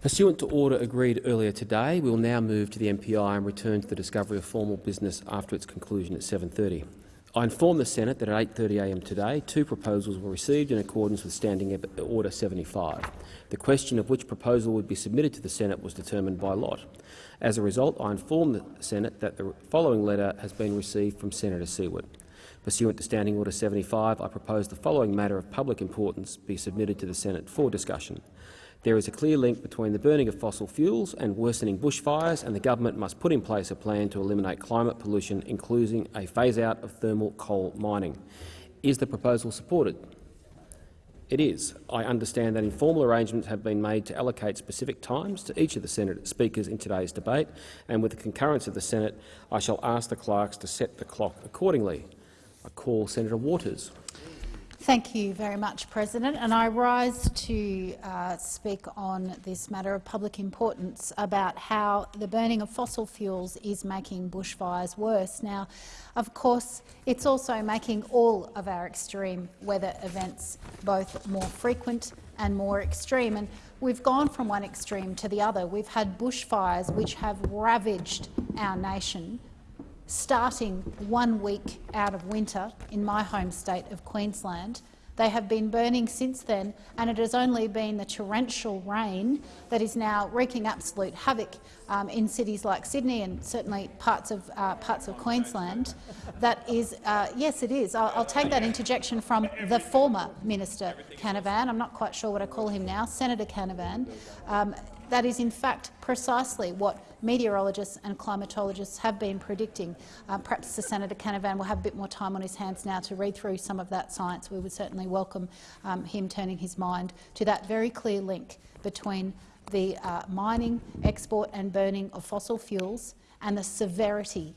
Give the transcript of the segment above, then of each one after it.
Pursuant to order agreed earlier today, we will now move to the MPI and return to the discovery of formal business after its conclusion at 7.30. I inform the Senate that at 8.30am today, two proposals were received in accordance with Standing Order 75. The question of which proposal would be submitted to the Senate was determined by lot. As a result, I inform the Senate that the following letter has been received from Senator Siewert. Pursuant to Standing Order 75, I propose the following matter of public importance be submitted to the Senate for discussion. There is a clear link between the burning of fossil fuels and worsening bushfires, and the government must put in place a plan to eliminate climate pollution, including a phase-out of thermal coal mining. Is the proposal supported? It is. I understand that informal arrangements have been made to allocate specific times to each of the Senate speakers in today's debate, and with the concurrence of the Senate, I shall ask the clerks to set the clock accordingly. I call Senator Waters. Thank you very much, President. And I rise to uh, speak on this matter of public importance about how the burning of fossil fuels is making bushfires worse. Now, of course, it's also making all of our extreme weather events both more frequent and more extreme. And we've gone from one extreme to the other. We've had bushfires which have ravaged our nation starting one week out of winter in my home state of Queensland. They have been burning since then, and it has only been the torrential rain that is now wreaking absolute havoc um, in cities like Sydney and certainly parts of uh, parts of Queensland. That is, uh, yes, it is. I'll, I'll, take that interjection from the former minister Canavan. I'm not quite sure what I call him now, Senator Canavan. Um, that is, in fact, precisely what meteorologists and climatologists have been predicting. Uh, perhaps the Senator Canavan will have a bit more time on his hands now to read through some of that science. We would certainly welcome um, him turning his mind to that very clear link between the uh, mining, export and burning of fossil fuels and the severity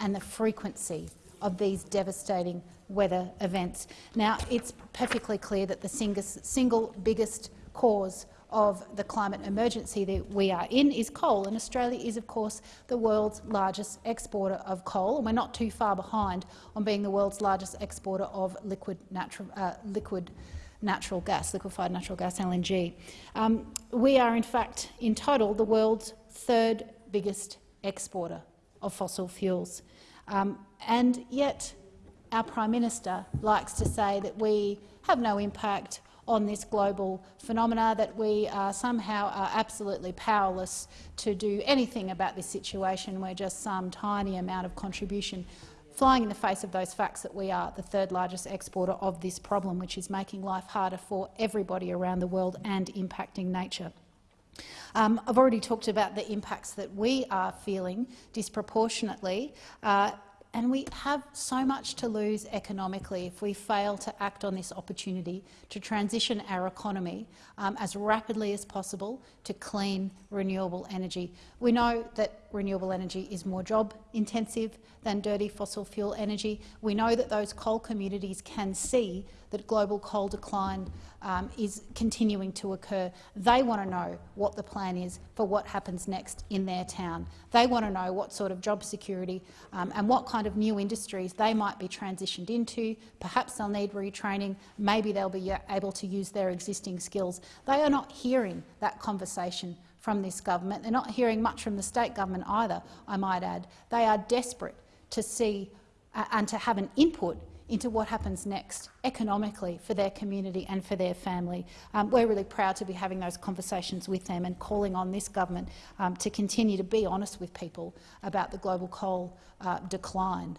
and the frequency of these devastating weather events. Now, it's perfectly clear that the single biggest cause of the climate emergency that we are in is coal, and Australia is, of course, the world's largest exporter of coal, and we're not too far behind on being the world's largest exporter of liquid natural, uh, liquid natural gas, liquefied natural gas, LNG. Um, we are, in fact, in total, the world's third biggest exporter of fossil fuels. Um, and yet our Prime Minister likes to say that we have no impact on this global phenomena, that we are somehow are absolutely powerless to do anything about this situation. We're just some tiny amount of contribution flying in the face of those facts that we are the third largest exporter of this problem, which is making life harder for everybody around the world and impacting nature. Um, I've already talked about the impacts that we are feeling disproportionately. Uh, and we have so much to lose economically if we fail to act on this opportunity to transition our economy um, as rapidly as possible to clean, renewable energy. We know that renewable energy is more job intensive than dirty fossil fuel energy. We know that those coal communities can see that global coal decline um, is continuing to occur. They want to know what the plan is for what happens next in their town. They want to know what sort of job security um, and what kind of new industries they might be transitioned into. Perhaps they'll need retraining. Maybe they'll be able to use their existing skills. They are not hearing that conversation from this government. They're not hearing much from the state government either, I might add. They are desperate to see uh, and to have an input into what happens next economically for their community and for their family. Um, we're really proud to be having those conversations with them and calling on this government um, to continue to be honest with people about the global coal uh, decline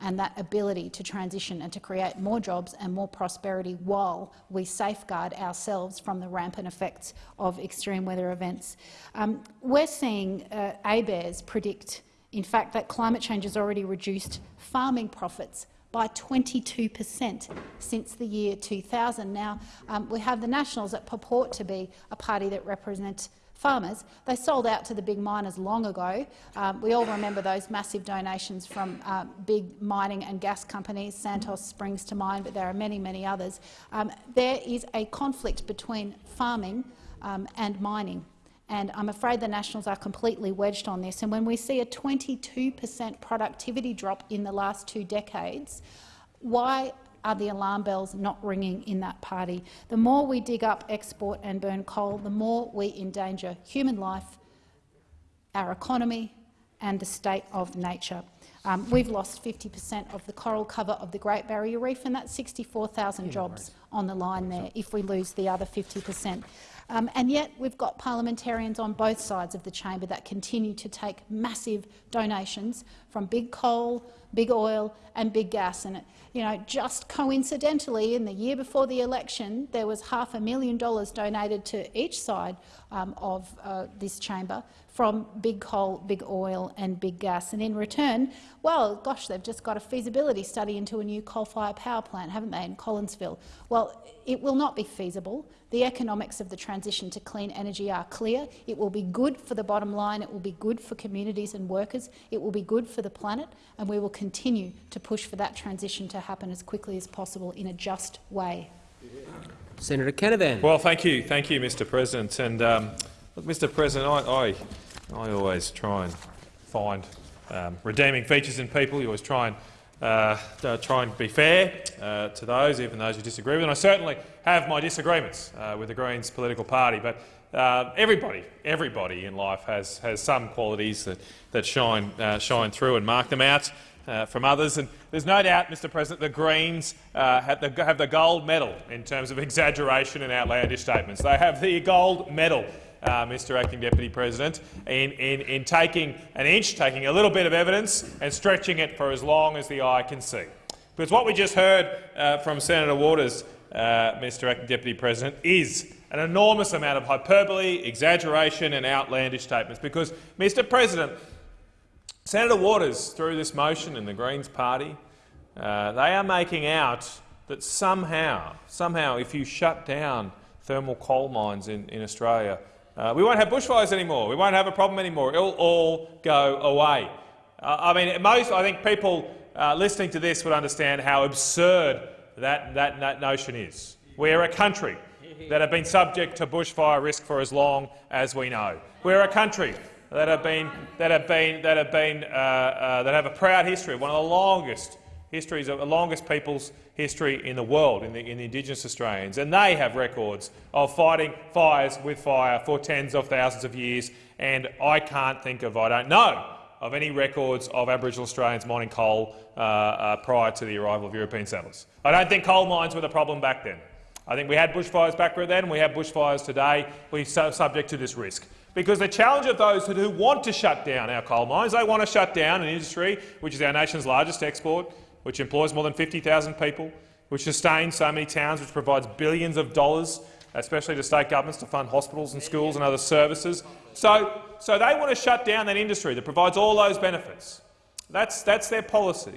and that ability to transition and to create more jobs and more prosperity while we safeguard ourselves from the rampant effects of extreme weather events. Um, we're seeing uh, ABARES predict, in fact, that climate change has already reduced farming profits by 22 per cent since the year 2000. Now, um, we have the Nationals that purport to be a party that represents farmers. They sold out to the big miners long ago. Um, we all remember those massive donations from uh, big mining and gas companies. Santos springs to mind, but there are many, many others. Um, there is a conflict between farming um, and mining. And I'm afraid the Nationals are completely wedged on this. And when we see a 22 per cent productivity drop in the last two decades, why are the alarm bells not ringing in that party? The more we dig up, export and burn coal, the more we endanger human life, our economy and the state of nature. Um, we've lost 50 per cent of the coral cover of the Great Barrier Reef, and that's 64,000 jobs on the line there if we lose the other 50 per cent. Um, and yet we've got parliamentarians on both sides of the chamber that continue to take massive donations from big coal, big oil and big gas. And you know, just coincidentally, in the year before the election, there was half a million dollars donated to each side um, of uh, this chamber from big coal, big oil and big gas. And in return, well, gosh, they've just got a feasibility study into a new coal-fired power plant, haven't they, in Collinsville? Well, it will not be feasible. The economics of the transition to clean energy are clear. It will be good for the bottom line. It will be good for communities and workers. It will be good for the planet, and we will continue to push for that transition to happen as quickly as possible in a just way. Senator Canavan. Well, thank you, thank you, Mr. President. And um, look, Mr. President, I, I, I, always try and find um, redeeming features in people. You always try and uh, try and be fair uh, to those, even those you disagree with. And I certainly have my disagreements uh, with the Greens political party, but uh, everybody, everybody in life has has some qualities that that shine uh, shine through and mark them out. Uh, from others. And there's no doubt, Mr President, the Greens uh, have, the, have, the, gold medal in terms of exaggeration and outlandish statements. They have the gold medal, uh, Mr Acting Deputy President, in, in, in taking an inch, taking a little bit of evidence and stretching it for as long as the eye can see. Because what we just heard uh, from Senator Waters, uh, Mr Acting Deputy President, is an enormous amount of hyperbole, exaggeration and outlandish statements. Because, Mr President, Senator Waters, through this motion in the Greens party, uh, they are making out that somehow, somehow, if you shut down thermal coal mines in, in Australia, uh, we won't have bushfires anymore. We won't have a problem anymore. It'll all go away. Uh, I mean, most, I think people uh, listening to this would understand how absurd that, that, that notion is. We're a country that have been subject to bushfire risk for as long as we know. We're a country that have been that have been that have been uh, uh, that have a proud history, one of the longest histories is the longest people's history in the world, in the, in the Indigenous Australians, and they have records of fighting fires with fire for tens of thousands of years. And I can't think of, I don't know, of any records of Aboriginal Australians mining coal uh, uh, prior to the arrival of European settlers. I don't think coal mines were the problem back then. I think we had bushfires back then, and we have bushfires today. We're subject to this risk. Because the challenge of those who want to shut down our coal mines, they want to shut down an industry which is our nation's largest export, which employs more than 50,000 people, which sustains so many towns, which provides billions of dollars, especially to state governments to fund hospitals and schools and other services. So, so they want to shut down that industry that provides all those benefits. That's, that's their policy.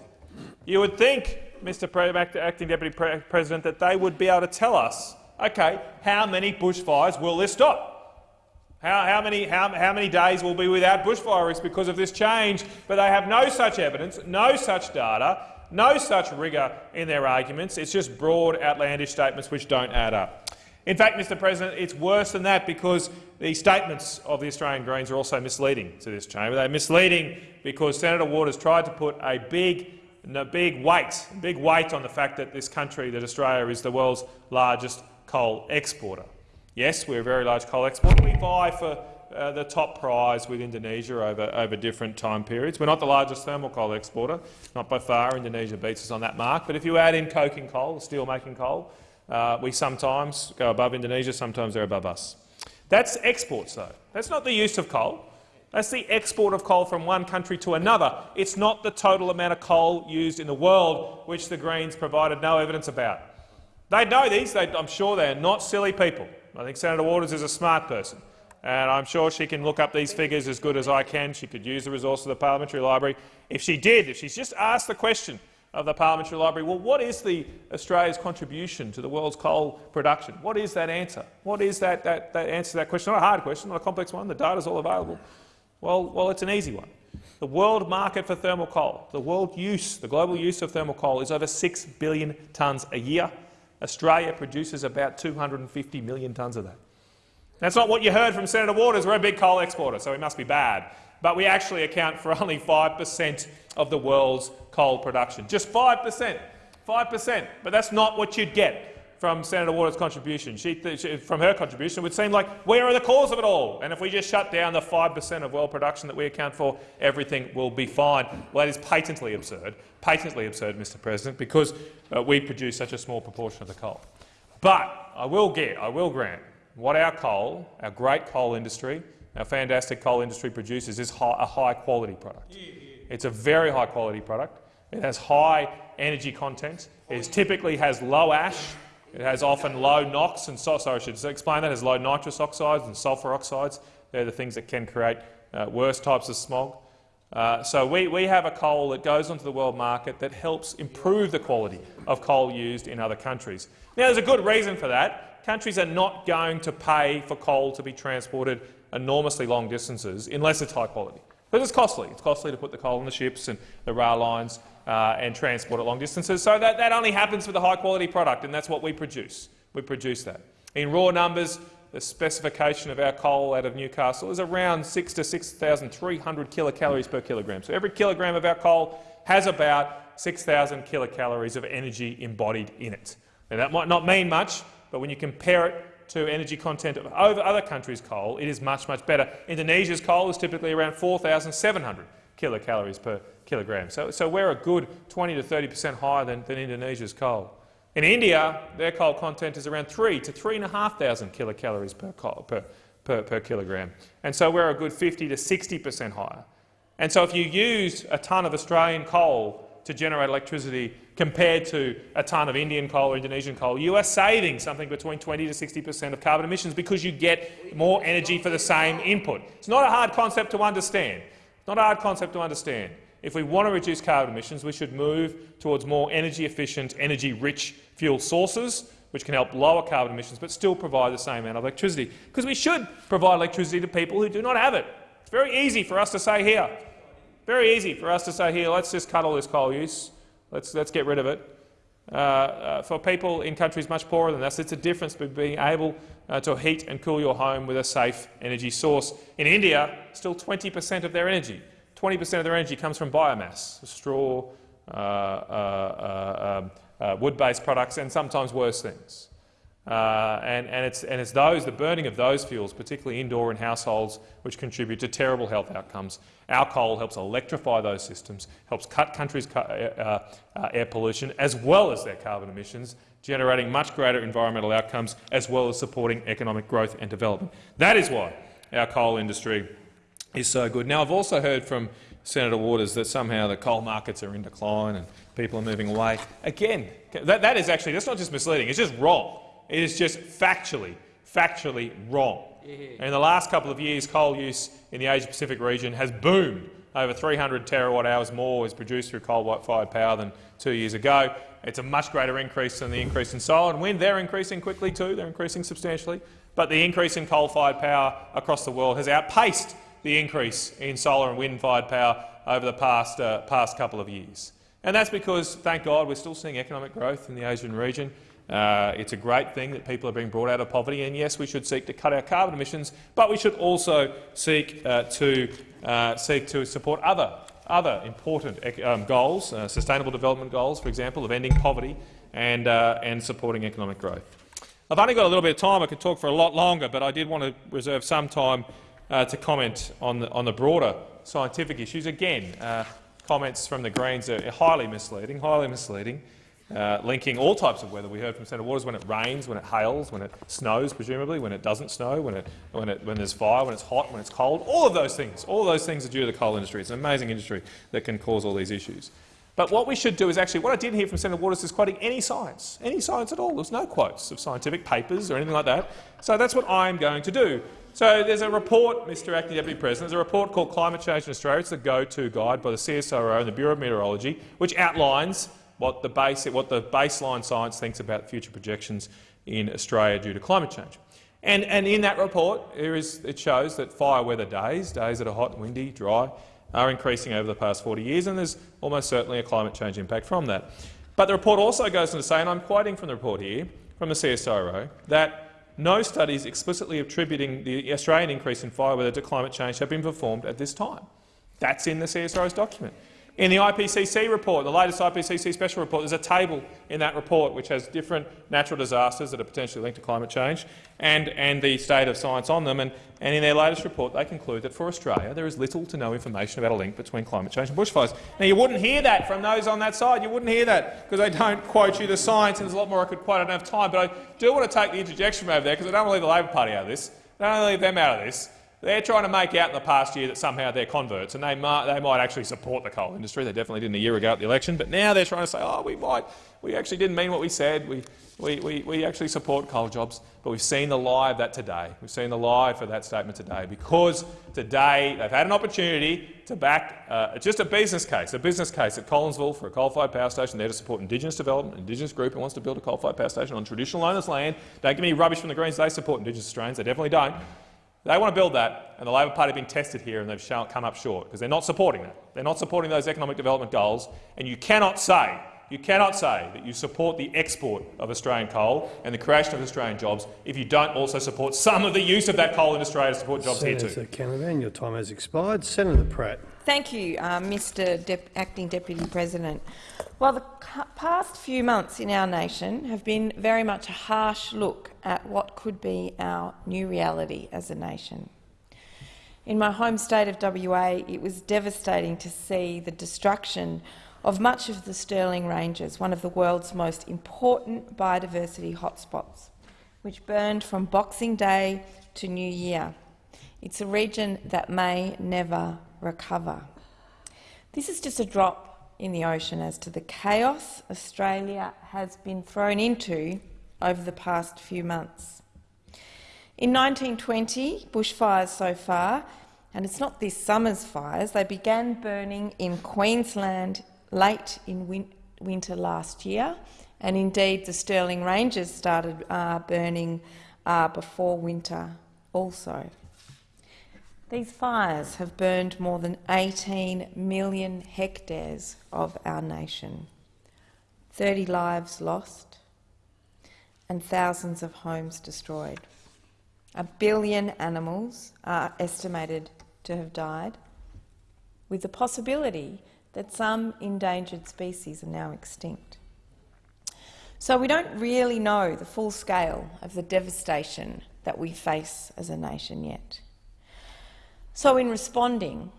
You would think, Mr. Pre Acting Deputy Pre President, that they would be able to tell us, okay, how many bushfires will this stop? How, how, many, how, how many days will be without bushfire risk because of this change? But they have no such evidence, no such data, no such rigour in their arguments. It's just broad, outlandish statements which don't add up. In fact, Mr President, it's worse than that because the statements of the Australian Greens are also misleading to this chamber. They're misleading because Senator Waters tried to put a big, a big weight, big weight on the fact that this country, that Australia, is the world's largest coal exporter. Yes, we're a very large coal exporter. We vie for uh, the top prize with Indonesia over, over different time periods. We're not the largest thermal coal exporter, not by far. Indonesia beats us on that mark. But if you add in coking coal, steel-making coal, uh, we sometimes go above Indonesia, sometimes they're above us. That's exports, though. That's not the use of coal. That's the export of coal from one country to another. It's not the total amount of coal used in the world, which the Greens provided no evidence about. They know these. They, I'm sure they're not silly people. I think Senator Waters is a smart person, and I'm sure she can look up these figures as good as I can. She could use the resource of the Parliamentary Library. If she did, if she's just asked the question of the Parliamentary Library, well, what is the Australia's contribution to the world's coal production? What is that answer? What is that, that, that answer to that question? Not a hard question, not a complex one. The data is all available. Well, well, it's an easy one. The world market for thermal coal, the world use, the global use of thermal coal is over 6 billion tonnes a year. Australia produces about 250 million tonnes of that. That's not what you heard from Senator Waters. We're a big coal exporter, so we must be bad. But we actually account for only 5 per cent of the world's coal production. Just 5 per cent. 5%. But that's not what you'd get from Senator Waters' contribution. She, she, from her contribution, it would seem like we are the cause of it all. And if we just shut down the 5% of world production that we account for, everything will be fine. Well, that is patently absurd, patently absurd, Mr President, because uh, we produce such a small proportion of the coal. But I will get, I will grant, what our coal, our great coal industry, our fantastic coal industry produces is high, a high-quality product. It's a very high-quality product. It has high energy content. It typically has low ash, it has often low NOx and so, sorry, I should explain that. It has low nitrous oxides and sulphur oxides. They're the things that can create uh, worse types of smog. Uh, so we, we have a coal that goes onto the world market that helps improve the quality of coal used in other countries. Now, there's a good reason for that. Countries are not going to pay for coal to be transported enormously long distances unless it's high quality. Because it's costly. It's costly to put the coal on the ships and the rail lines uh, and transport it long distances. So that, that only happens with a high-quality product, and that's what we produce. We produce that. In raw numbers, the specification of our coal out of Newcastle is around 6 to 6,300 kilocalories per kilogram. So every kilogram of our coal has about 6,000 kilocalories of energy embodied in it. Now, that might not mean much, but when you compare it to energy content of other countries' coal, it is much, much better. Indonesia's coal is typically around 4,700 kilocalories per kilogram. So, so we're a good 20 to 30 per cent higher than, than Indonesia's coal. In India, their coal content is around 3 to 3,500 kilocalories per, per, per, per kilogram. And so we're a good 50 to 60 per cent higher. And so if you use a tonne of Australian coal to generate electricity compared to a tonne of Indian coal or Indonesian coal, you are saving something between 20 to 60 per cent of carbon emissions because you get more energy for the same input. It's not a hard concept to understand. It's not a hard concept to understand. If we want to reduce carbon emissions, we should move towards more energy-efficient, energy-rich fuel sources, which can help lower carbon emissions but still provide the same amount of electricity. Because we should provide electricity to people who do not have it. It's very easy for us to say here. Very easy for us to say here, let's just cut all this coal use. Let's, let's get rid of it. Uh, uh, for people in countries much poorer than us, it's a difference between being able uh, to heat and cool your home with a safe energy source. In India, still 20 per cent of their energy 20% of their energy comes from biomass, straw, uh, uh, uh, um, wood-based products, and sometimes worse things. Uh, and, and, it's, and it's those, the burning of those fuels, particularly indoor in households, which contribute to terrible health outcomes. Our coal helps electrify those systems, helps cut countries' uh, air pollution as well as their carbon emissions, generating much greater environmental outcomes as well as supporting economic growth and development. That is why our coal industry is so good. Now, I've also heard from Senator Waters that somehow the coal markets are in decline and people are moving away. Again, that, that is actually that's not just misleading, it's just wrong. It is just factually, factually wrong. In the last couple of years, coal use in the Asia-Pacific region has boomed. Over 300 terawatt hours more is produced through coal-fired power than two years ago. It's a much greater increase than the increase in solar and wind. They're increasing quickly too. They're increasing substantially. But the increase in coal-fired power across the world has outpaced the increase in solar and wind-fired power over the past, uh, past couple of years. And that's because, thank God, we're still seeing economic growth in the Asian region. Uh, it's a great thing that people are being brought out of poverty, and yes, we should seek to cut our carbon emissions, but we should also seek uh, to uh, seek to support other other important um, goals, uh, sustainable development goals, for example, of ending poverty and uh, and supporting economic growth. I've only got a little bit of time. I could talk for a lot longer, but I did want to reserve some time uh, to comment on the, on the broader scientific issues. Again, comments from the Greens are highly misleading, highly misleading, uh, linking all types of weather. We heard from Senator Waters when it rains, when it hails, when it snows, presumably, when it doesn't snow, when, it, when, it, when there's fire, when it's hot, when it's cold. All of those things, all those things are due to the coal industry. It's an amazing industry that can cause all these issues. But what we should do is actually, what I didn't hear from Senator Waters is quoting any science, any science at all. There's no quotes of scientific papers or anything like that. So that's what I'm going to do. So there's a report, Mr Acting Deputy President, there's a report called Climate Change in Australia. It's the go-to guide by the CSIRO and the Bureau of Meteorology, which outlines what the, base, what the baseline science thinks about future projections in Australia due to climate change. And, and in that report, is, it shows that fire weather days, days that are hot, windy, dry, are increasing over the past 40 years, and there's almost certainly a climate change impact from that. But the report also goes on to say, and I'm quoting from the report here, from the CSIRO, that no studies explicitly attributing the Australian increase in fire weather to climate change have been performed at this time. That's in the CSIRO's document. In the IPCC report, the latest IPCC special report, there's a table in that report which has different natural disasters that are potentially linked to climate change and, and the state of science on them. And, and in their latest report, they conclude that for Australia there is little to no information about a link between climate change and bushfires. Now, you wouldn't hear that from those on that side. You wouldn't hear that because they don't quote you the science, and there's a lot more I could quote. I don't have time, but I do want to take the interjection over there because I don't want to leave the Labor Party out of this. I don't want to leave them out of this. They're trying to make out in the past year that somehow they're converts, and they might, they might actually support the coal industry. They definitely didn't a year ago at the election, but now they're trying to say, oh, we might, we actually didn't mean what we said. We, we, we, we actually support coal jobs. But we've seen the lie of that today. We've seen the lie for that statement today because today they've had an opportunity to back uh, just a business case, a business case at Collinsville for a coal-fired power station there to support Indigenous development, an Indigenous group who wants to build a coal-fired power station on traditional owners' land. Don't give me rubbish from the Greens. They support Indigenous Australians. They definitely don't. They want to build that, and the Labor Party have been tested here and they've come up short because they're not supporting that. They're not supporting those economic development goals, and you cannot say you cannot say that you support the export of Australian coal and the creation of Australian jobs if you don't also support some of the use of that coal in Australia to support jobs Senator here too. Senator Canavan, your time has expired. Senator Pratt. Thank you, uh, Mr Dep Acting Deputy President. Well, the past few months in our nation have been very much a harsh look at what could be our new reality as a nation. In my home state of WA, it was devastating to see the destruction of much of the Stirling Ranges, one of the world's most important biodiversity hotspots, which burned from Boxing Day to New Year. It's a region that may never recover. This is just a drop in the ocean as to the chaos Australia has been thrown into over the past few months. In 1920, bushfires so far, and it's not this summer's fires, they began burning in Queensland late in win winter last year, and indeed the Stirling Ranges started uh, burning uh, before winter also. These fires have burned more than 18 million hectares of our nation, 30 lives lost and thousands of homes destroyed. A billion animals are estimated to have died, with the possibility that some endangered species are now extinct. So we don't really know the full scale of the devastation that we face as a nation yet. So in responding,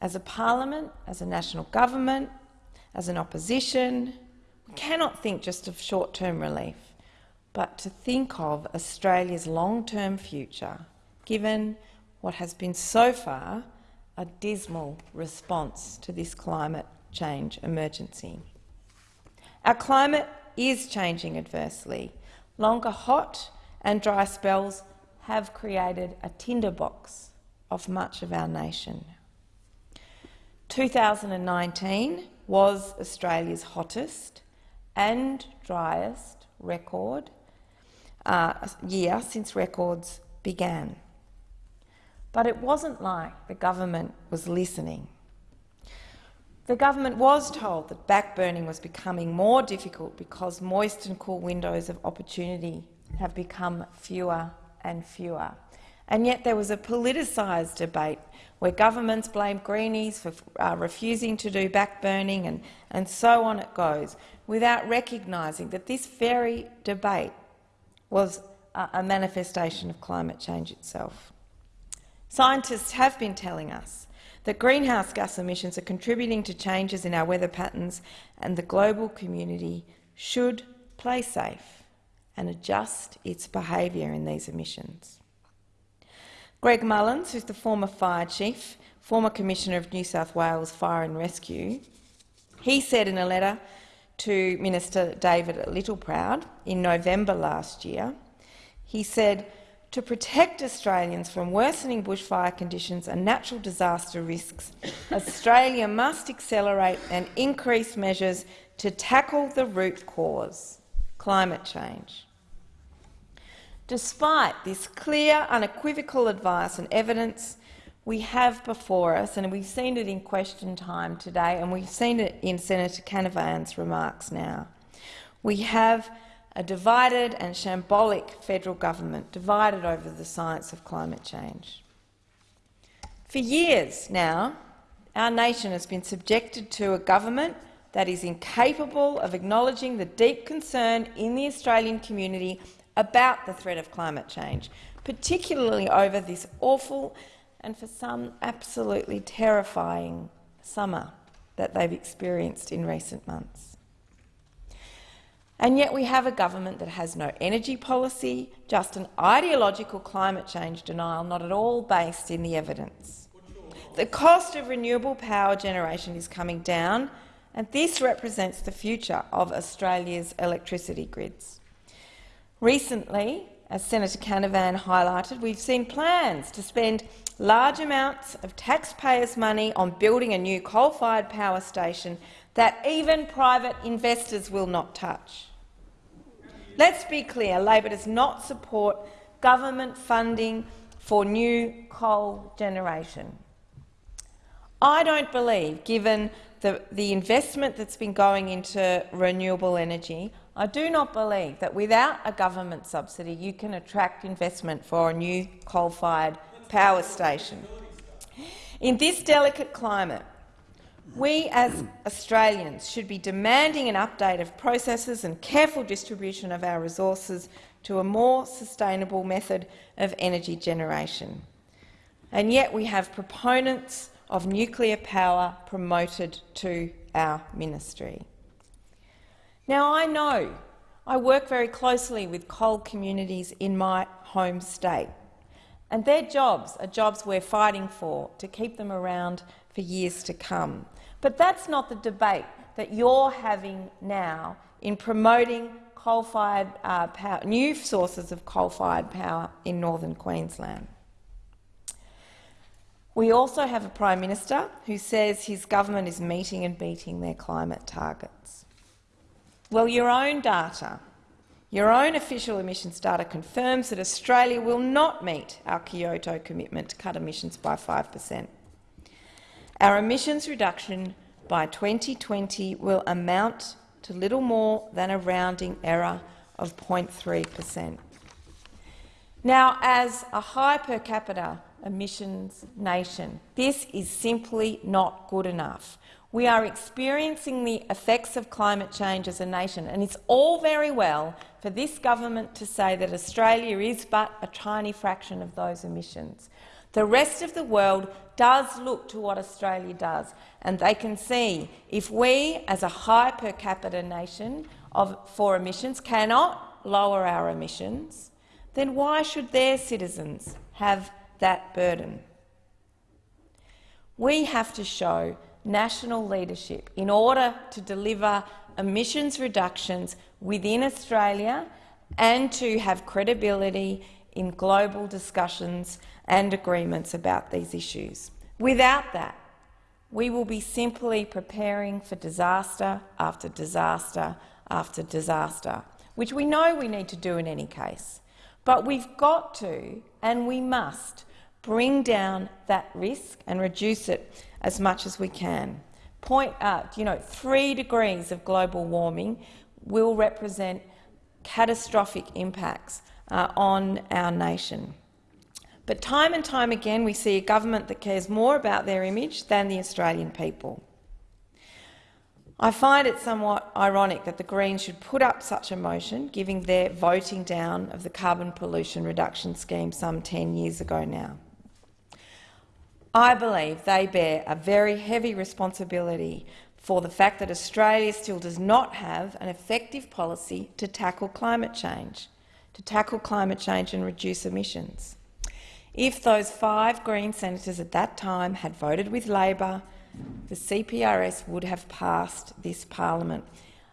as a parliament, as a national government, as an opposition, we cannot think just of short-term relief, but to think of Australia's long-term future, given what has been so far a dismal response to this climate change emergency. Our climate is changing adversely. Longer hot and dry spells have created a tinderbox of much of our nation. 2019 was Australia's hottest and driest record uh, year since records began. But it wasn't like the government was listening. The government was told that backburning was becoming more difficult because moist and cool windows of opportunity have become fewer and fewer. And yet there was a politicised debate where governments blamed Greenies for uh, refusing to do backburning and, and so on it goes, without recognising that this very debate was a manifestation of climate change itself. Scientists have been telling us that greenhouse gas emissions are contributing to changes in our weather patterns and the global community should play safe and adjust its behaviour in these emissions. Greg Mullins, who's the former fire chief, former Commissioner of New South Wales Fire and Rescue, he said in a letter to Minister David Littleproud in November last year, he said, to protect Australians from worsening bushfire conditions and natural disaster risks, Australia must accelerate and increase measures to tackle the root cause, climate change. Despite this clear, unequivocal advice and evidence we have before us, and we've seen it in question time today, and we've seen it in Senator Canavan's remarks now, we have a divided and shambolic federal government, divided over the science of climate change. For years now, our nation has been subjected to a government that is incapable of acknowledging the deep concern in the Australian community about the threat of climate change, particularly over this awful and for some absolutely terrifying summer that they've experienced in recent months. And yet we have a government that has no energy policy, just an ideological climate change denial not at all based in the evidence. The cost of renewable power generation is coming down, and this represents the future of Australia's electricity grids. Recently, as Senator Canavan highlighted, we've seen plans to spend large amounts of taxpayers' money on building a new coal-fired power station that even private investors will not touch. Let's be clear, Labor does not support government funding for new coal generation. I don't believe, given the, the investment that's been going into renewable energy, I do not believe that without a government subsidy you can attract investment for a new coal-fired power station. In this delicate climate, we as Australians should be demanding an update of processes and careful distribution of our resources to a more sustainable method of energy generation. And yet we have proponents of nuclear power promoted to our ministry. Now, I know I work very closely with coal communities in my home state, and their jobs are jobs we're fighting for to keep them around for years to come. But that's not the debate that you're having now in promoting coal-fired uh, power, new sources of coal-fired power in northern Queensland. We also have a Prime Minister who says his government is meeting and beating their climate targets. Well, your own data, your own official emissions data confirms that Australia will not meet our Kyoto commitment to cut emissions by 5 per cent. Our emissions reduction by 2020 will amount to little more than a rounding error of 0.3 per cent. Now, as a high per capita emissions nation, this is simply not good enough. We are experiencing the effects of climate change as a nation, and it's all very well for this government to say that Australia is but a tiny fraction of those emissions. The rest of the world does look to what Australia does, and they can see if we, as a high per capita nation of, for emissions, cannot lower our emissions, then why should their citizens have that burden? We have to show national leadership in order to deliver emissions reductions within Australia and to have credibility in global discussions and agreements about these issues. Without that, we will be simply preparing for disaster after disaster after disaster, which we know we need to do in any case. But we've got to, and we must, bring down that risk and reduce it as much as we can. Point out, you know, three degrees of global warming will represent catastrophic impacts uh, on our nation. But time and time again we see a government that cares more about their image than the Australian people. I find it somewhat ironic that the Greens should put up such a motion, given their voting down of the carbon pollution reduction scheme some 10 years ago now. I believe they bear a very heavy responsibility for the fact that Australia still does not have an effective policy to tackle climate change, to tackle climate change and reduce emissions. If those five Green senators at that time had voted with Labor, the CPRS would have passed this parliament.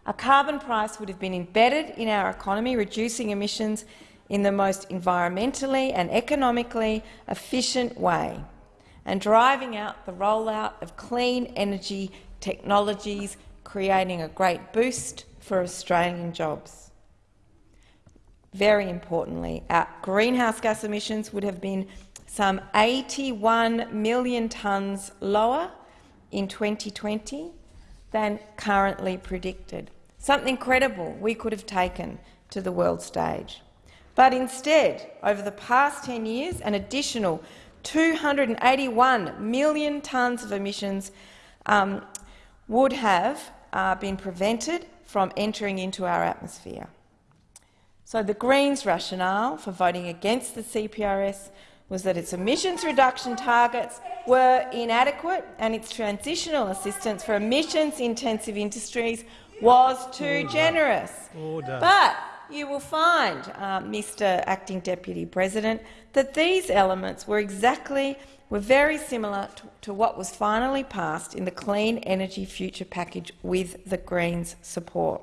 A carbon price would have been embedded in our economy, reducing emissions in the most environmentally and economically efficient way and driving out the rollout of clean energy technologies, creating a great boost for Australian jobs. Very importantly, our greenhouse gas emissions would have been some 81 million tonnes lower in 2020 than currently predicted. Something credible we could have taken to the world stage. But instead, over the past 10 years, an additional 281 million tonnes of emissions um, would have uh, been prevented from entering into our atmosphere. So the Greens' rationale for voting against the CPRS was that its emissions reduction targets were inadequate and its transitional assistance for emissions-intensive industries was too Order. generous. Order. But you will find, uh, Mr Acting Deputy President, that these elements were exactly were very similar to, to what was finally passed in the Clean Energy Future package with the Greens' support.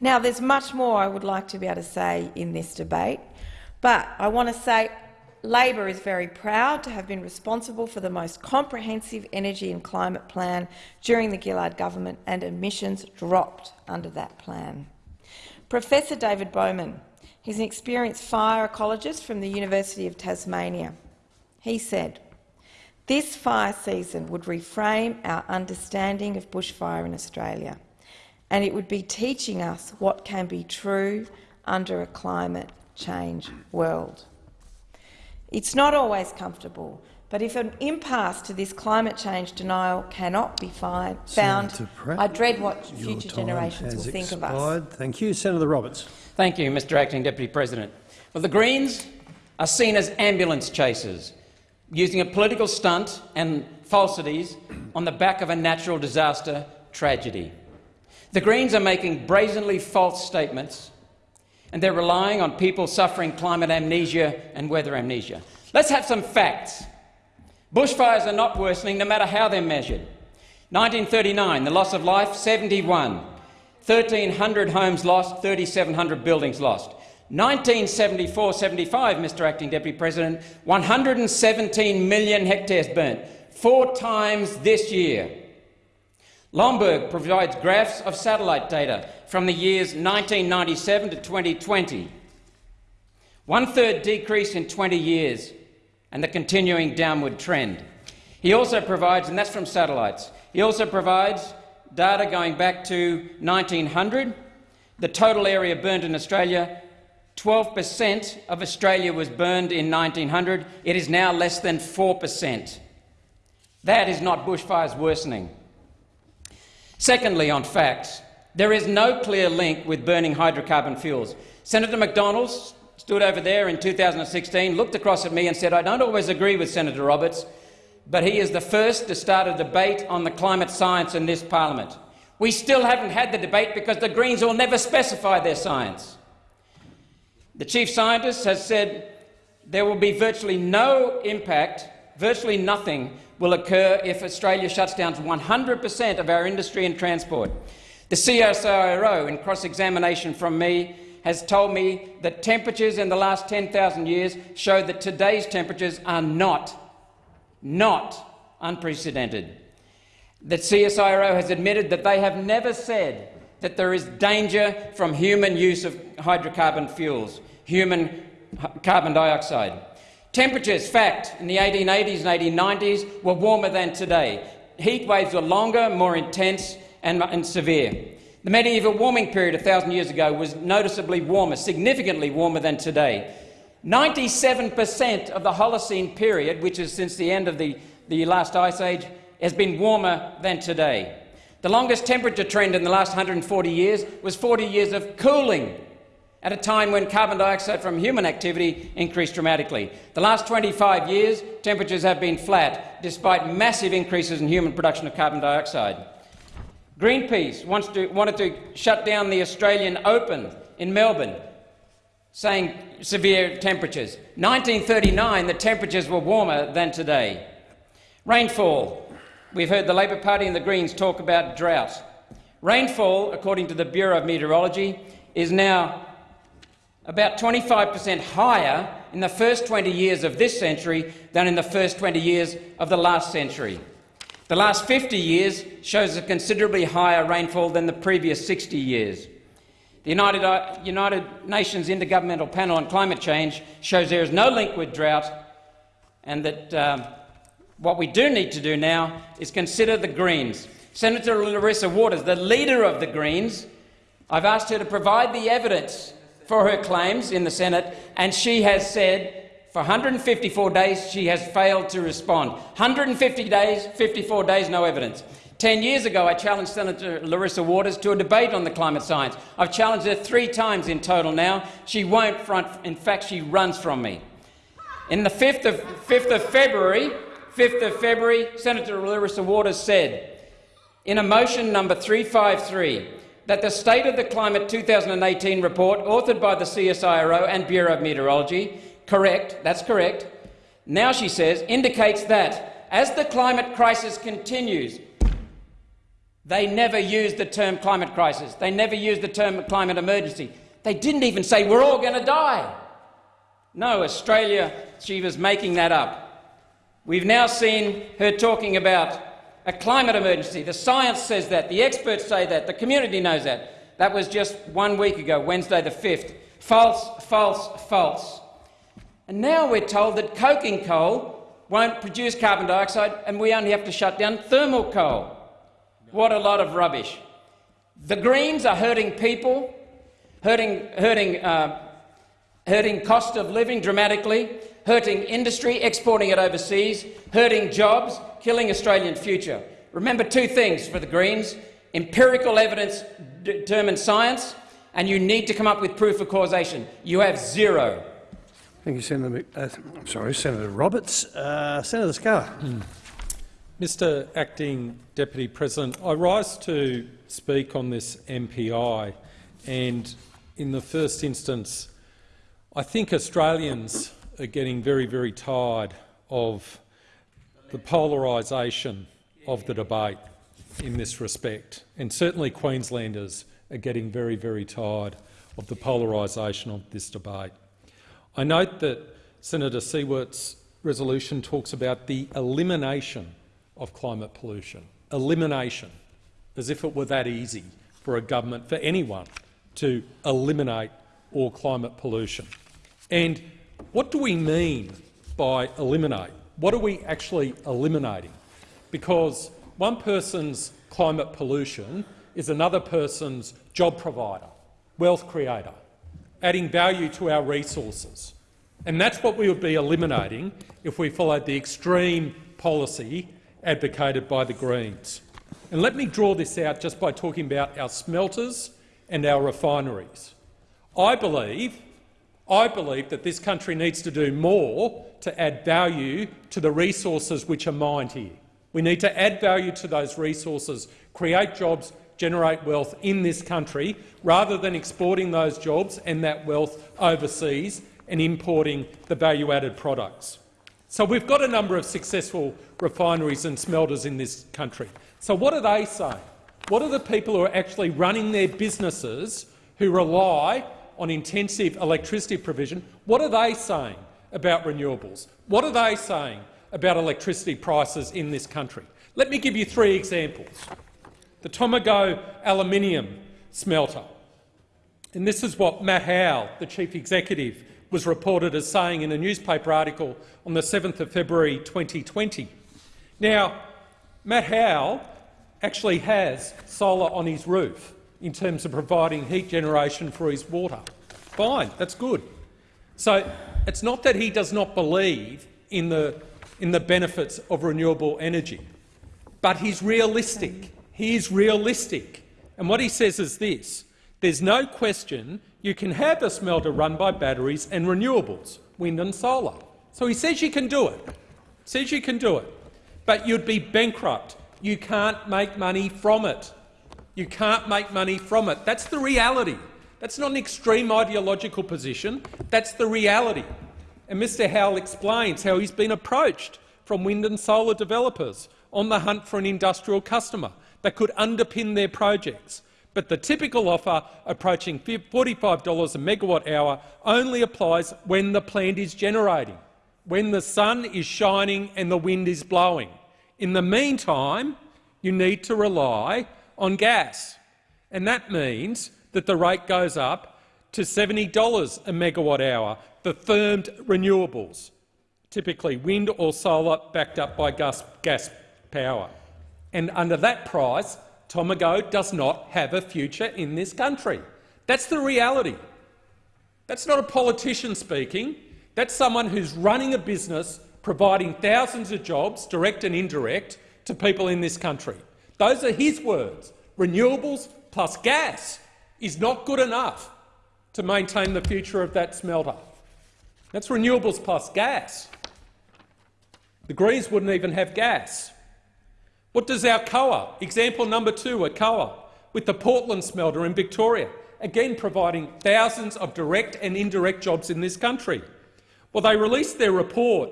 Now, there's much more I would like to be able to say in this debate, but I want to say Labor is very proud to have been responsible for the most comprehensive energy and climate plan during the Gillard government, and emissions dropped under that plan. Professor David Bowman, he's an experienced fire ecologist from the University of Tasmania. He said, this fire season would reframe our understanding of bushfire in Australia, and it would be teaching us what can be true under a climate change world. It's not always comfortable, but if an impasse to this climate change denial cannot be find, found, Senator Pratt, I dread what future generations has will think of us. Thank you. Senator Roberts. Thank you, Mr Acting Deputy President. Well, the Greens are seen as ambulance chasers, using a political stunt and falsities on the back of a natural disaster tragedy. The Greens are making brazenly false statements and they're relying on people suffering climate amnesia and weather amnesia. Let's have some facts. Bushfires are not worsening no matter how they're measured. 1939, the loss of life, 71. 1,300 homes lost, 3,700 buildings lost. 1974-75, Mr Acting Deputy President, 117 million hectares burnt, four times this year. Lomborg provides graphs of satellite data from the years 1997 to 2020. One-third decrease in 20 years and the continuing downward trend. He also provides, and that's from satellites, he also provides data going back to 1900. The total area burned in Australia, 12 per cent of Australia was burned in 1900. It is now less than 4 per cent. That is not bushfires worsening. Secondly, on facts, there is no clear link with burning hydrocarbon fuels. Senator McDonald stood over there in 2016, looked across at me and said, I don't always agree with Senator Roberts, but he is the first to start a debate on the climate science in this parliament. We still haven't had the debate because the Greens will never specify their science. The chief scientist has said there will be virtually no impact, virtually nothing will occur if Australia shuts down 100 per cent of our industry and transport. The CSIRO, in cross-examination from me, has told me that temperatures in the last 10,000 years show that today's temperatures are not, not unprecedented. The CSIRO has admitted that they have never said that there is danger from human use of hydrocarbon fuels, human carbon dioxide. Temperatures, fact, in the 1880s and 1890s were warmer than today. Heat waves were longer, more intense and, and severe. The medieval warming period a thousand years ago was noticeably warmer, significantly warmer than today. 97 per cent of the Holocene period, which is since the end of the, the last ice age, has been warmer than today. The longest temperature trend in the last 140 years was 40 years of cooling at a time when carbon dioxide from human activity increased dramatically. The last 25 years, temperatures have been flat, despite massive increases in human production of carbon dioxide. Greenpeace wants to, wanted to shut down the Australian Open in Melbourne, saying severe temperatures. 1939, the temperatures were warmer than today. Rainfall. We've heard the Labor Party and the Greens talk about drought. Rainfall, according to the Bureau of Meteorology, is now about 25 per cent higher in the first 20 years of this century than in the first 20 years of the last century. The last 50 years shows a considerably higher rainfall than the previous 60 years. The United, uh, United Nations Intergovernmental Panel on Climate Change shows there is no link with drought and that um, what we do need to do now is consider the Greens. Senator Larissa Waters, the leader of the Greens, I've asked her to provide the evidence for her claims in the Senate, and she has said For 154 days, she has failed to respond. 150 days, 54 days, no evidence. Ten years ago, I challenged Senator Larissa Waters to a debate on the climate science. I've challenged her three times in total now. She won't front. In fact, she runs from me. In the 5th of, 5th of February, 5th of February, Senator Larissa Waters said, in a motion number 353, that the State of the Climate 2018 report, authored by the CSIRO and Bureau of Meteorology, correct, that's correct, now she says, indicates that as the climate crisis continues, they never used the term climate crisis. They never used the term climate emergency. They didn't even say we're all going to die. No, Australia, she was making that up. We've now seen her talking about a climate emergency. The science says that. The experts say that. The community knows that. That was just one week ago, Wednesday the 5th. False, false, false. And now we're told that coking coal won't produce carbon dioxide and we only have to shut down thermal coal. What a lot of rubbish. The Greens are hurting people, hurting, hurting, uh, hurting cost of living dramatically, hurting industry, exporting it overseas, hurting jobs, killing Australian future. Remember two things for the Greens. Empirical evidence determines science, and you need to come up with proof of causation. You have zero. Thank you, Senator. Uh, I'm sorry, Senator Roberts. Uh, Senator Scarr. Mm. Mr Acting Deputy President, I rise to speak on this MPI and in the first instance I think Australians are getting very, very tired of the polarisation of the debate in this respect and certainly Queenslanders are getting very, very tired of the polarisation of this debate. I note that Senator Siewert's resolution talks about the elimination of climate pollution. Elimination, as if it were that easy for a government, for anyone, to eliminate all climate pollution. And what do we mean by eliminate? What are we actually eliminating? Because one person's climate pollution is another person's job provider, wealth creator, adding value to our resources. And that's what we would be eliminating if we followed the extreme policy advocated by the Greens. And let me draw this out just by talking about our smelters and our refineries. I believe, I believe that this country needs to do more to add value to the resources which are mined here. We need to add value to those resources, create jobs, generate wealth in this country, rather than exporting those jobs and that wealth overseas and importing the value-added products. So we've got a number of successful refineries and smelters in this country. So what are they saying? What are the people who are actually running their businesses who rely on intensive electricity provision, what are they saying about renewables? What are they saying about electricity prices in this country? Let me give you three examples. The Tomago aluminium smelter. And this is what Matt Howell, the chief executive, was reported as saying in a newspaper article on the 7th of February 2020. Now, Matt Howell actually has solar on his roof in terms of providing heat generation for his water. Fine, that's good. So it's not that he does not believe in the, in the benefits of renewable energy, but he's realistic. He is realistic. And what he says is this. There's no question you can have a smelter run by batteries and renewables, wind and solar. So he says you can do it. Says you can do it. But you'd be bankrupt. You can't make money from it. You can't make money from it. That's the reality. That's not an extreme ideological position. That's the reality. And Mr Howell explains how he's been approached from wind and solar developers on the hunt for an industrial customer that could underpin their projects. But the typical offer approaching $45 a megawatt hour only applies when the plant is generating, when the sun is shining and the wind is blowing. In the meantime, you need to rely on gas, and that means that the rate goes up to $70 a megawatt hour for firmed renewables, typically wind or solar backed up by gas, gas power. And under that price, Tomago does not have a future in this country. That's the reality. That's not a politician speaking. That's someone who's running a business providing thousands of jobs, direct and indirect, to people in this country. Those are his words. Renewables plus gas is not good enough to maintain the future of that smelter. That's renewables plus gas. The Greens wouldn't even have gas. What does Alcoa, example number two, Alcoa, with the Portland smelter in Victoria, again providing thousands of direct and indirect jobs in this country? Well, they released their report.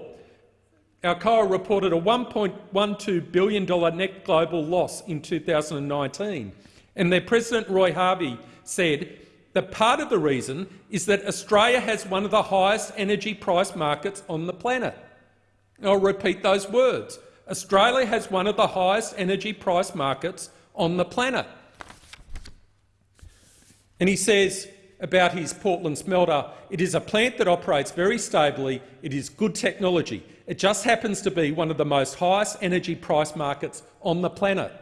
Alcoa reported a $1.12 billion net global loss in 2019, and their president, Roy Harvey, said that part of the reason is that Australia has one of the highest energy price markets on the planet. I'll repeat those words. Australia has one of the highest energy price markets on the planet. And he says about his Portland smelter, it is a plant that operates very stably, it is good technology. It just happens to be one of the most highest energy price markets on the planet.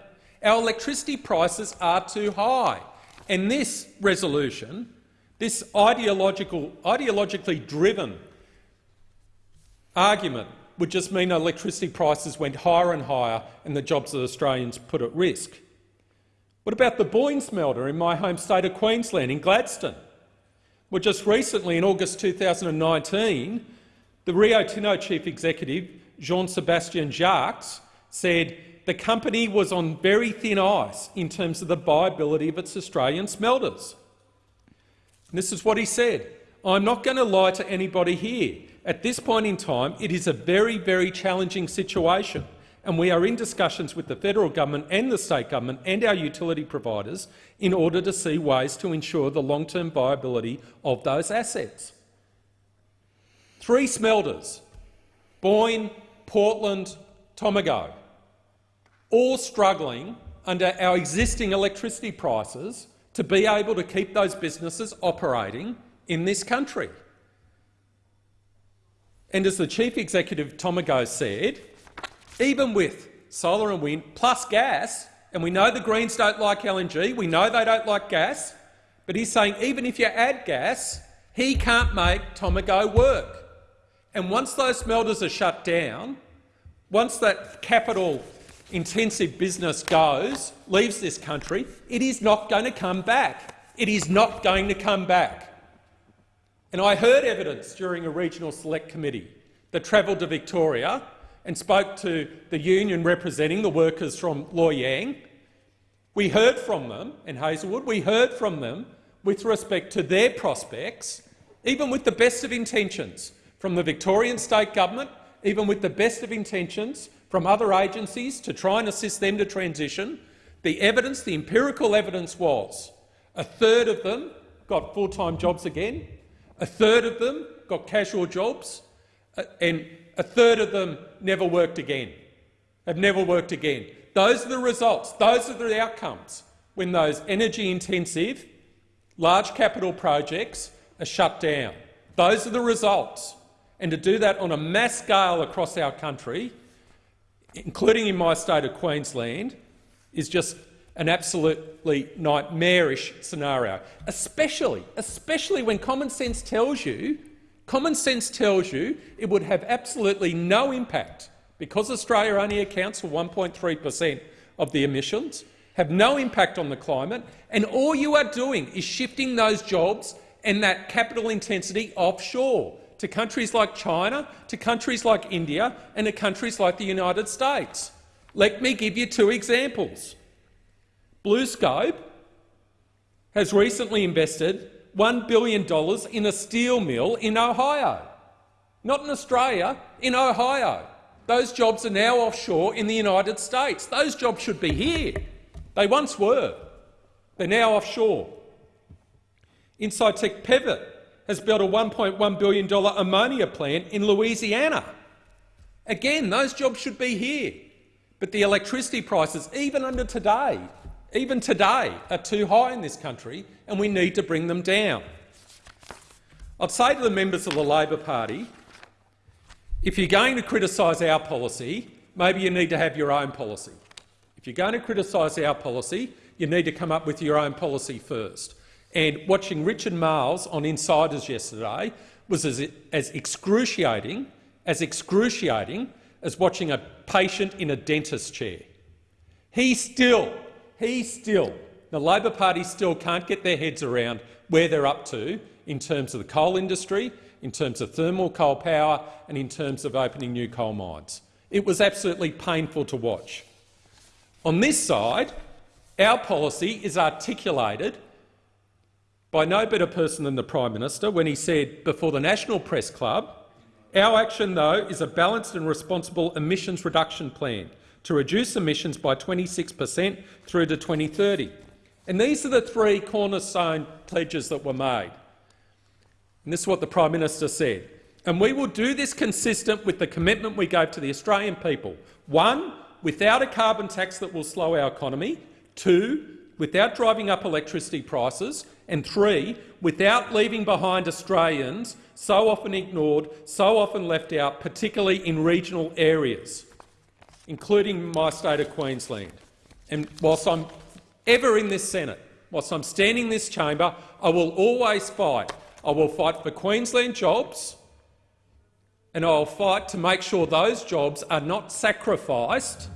Our electricity prices are too high. And this resolution, this ideological, ideologically driven argument would just mean electricity prices went higher and higher and the jobs of Australians put at risk. What about the Boyne smelter in my home state of Queensland, in Gladstone? Well, just recently, in August 2019, the Rio Tinto chief executive, Jean-Sébastien Jacques, said the company was on very thin ice in terms of the viability of its Australian smelters. And this is what he said. I'm not going to lie to anybody here. At this point in time, it is a very, very challenging situation, and we are in discussions with the federal government and the state government and our utility providers in order to see ways to ensure the long-term viability of those assets. Three smelters, Boyne, Portland, Tomago, all struggling under our existing electricity prices to be able to keep those businesses operating in this country. And as the Chief Executive Tomago said, even with solar and wind plus gas, and we know the Greens don't like LNG, we know they don't like gas, but he's saying even if you add gas, he can't make Tomago work. And once those smelters are shut down, once that capital-intensive business goes, leaves this country, it is not going to come back. It is not going to come back. And I heard evidence during a regional select committee that travelled to Victoria and spoke to the union representing the workers from Loy Yang. We heard from them, in Hazelwood, we heard from them with respect to their prospects, even with the best of intentions from the Victorian state government, even with the best of intentions from other agencies to try and assist them to transition, the evidence, the empirical evidence was a third of them got full-time jobs again, a third of them got casual jobs, uh, and a third of them never worked again, have never worked again. Those are the results. Those are the outcomes when those energy-intensive, large capital projects are shut down. Those are the results. And to do that on a mass scale across our country, including in my state of Queensland, is just an absolutely nightmarish scenario, especially, especially when common sense tells you, common sense tells you it would have absolutely no impact because Australia only accounts for 1.3 per cent of the emissions, have no impact on the climate, and all you are doing is shifting those jobs and that capital intensity offshore to countries like China, to countries like India and to countries like the United States. Let me give you two examples. BlueScope has recently invested $1 billion in a steel mill in Ohio. Not in Australia, in Ohio. Those jobs are now offshore in the United States. Those jobs should be here. They once were. They're now offshore. Incitec Pivot has built a $1.1 billion ammonia plant in Louisiana. Again, those jobs should be here. But the electricity prices, even under today, even today, are too high in this country and we need to bring them down. I'd say to the members of the Labor Party, if you're going to criticise our policy, maybe you need to have your own policy. If you're going to criticise our policy, you need to come up with your own policy first. And watching Richard Marles on Insiders yesterday was as, as excruciating, as excruciating as watching a patient in a dentist chair. He still, he still, the Labor Party still can't get their heads around where they're up to in terms of the coal industry, in terms of thermal coal power and in terms of opening new coal mines. It was absolutely painful to watch. On this side, our policy is articulated by no better person than the Prime Minister when he said before the National Press Club, our action, though, is a balanced and responsible emissions reduction plan to reduce emissions by 26 per cent through to 2030. And these are the three cornerstone pledges that were made. And this is what the Prime Minister said. And we will do this consistent with the commitment we gave to the Australian people. One, without a carbon tax that will slow our economy. Two, without driving up electricity prices. And three, without leaving behind Australians so often ignored, so often left out, particularly in regional areas, including my state of Queensland. And whilst I'm ever in this Senate, whilst I'm standing in this chamber, I will always fight. I will fight for Queensland jobs, and I'll fight to make sure those jobs are not sacrificed